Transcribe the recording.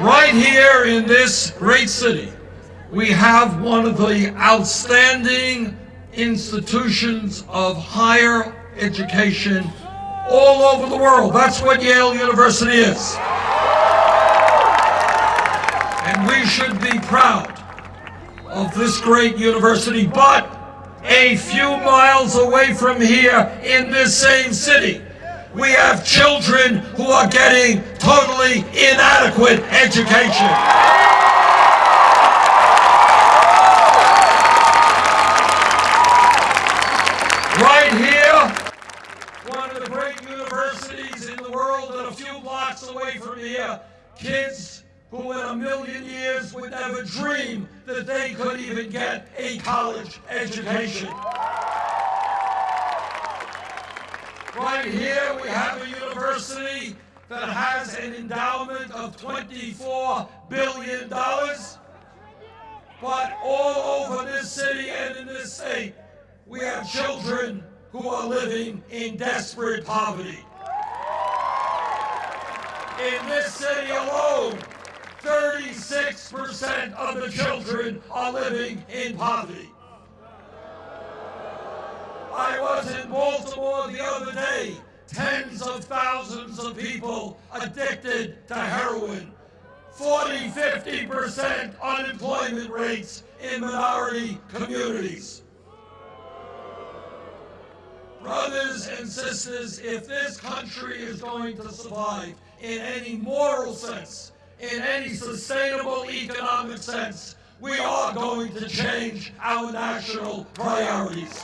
Right here in this great city, we have one of the outstanding institutions of higher education all over the world. That's what Yale University is. And we should be proud of this great university, but a few miles away from here in this same city, we have children who are getting totally inadequate education. Right here, one of the great universities in the world and a few blocks away from here, kids who in a million years would never dream that they could even get a college education. Right here we have a university that has an endowment of $24 billion. But all over this city and in this state, we have children who are living in desperate poverty. In this city alone, 36% of the children are living in poverty. I was in Baltimore the other day. Thousands of people addicted to heroin. 40, 50% unemployment rates in minority communities. Brothers and sisters, if this country is going to survive in any moral sense, in any sustainable economic sense, we are going to change our national priorities.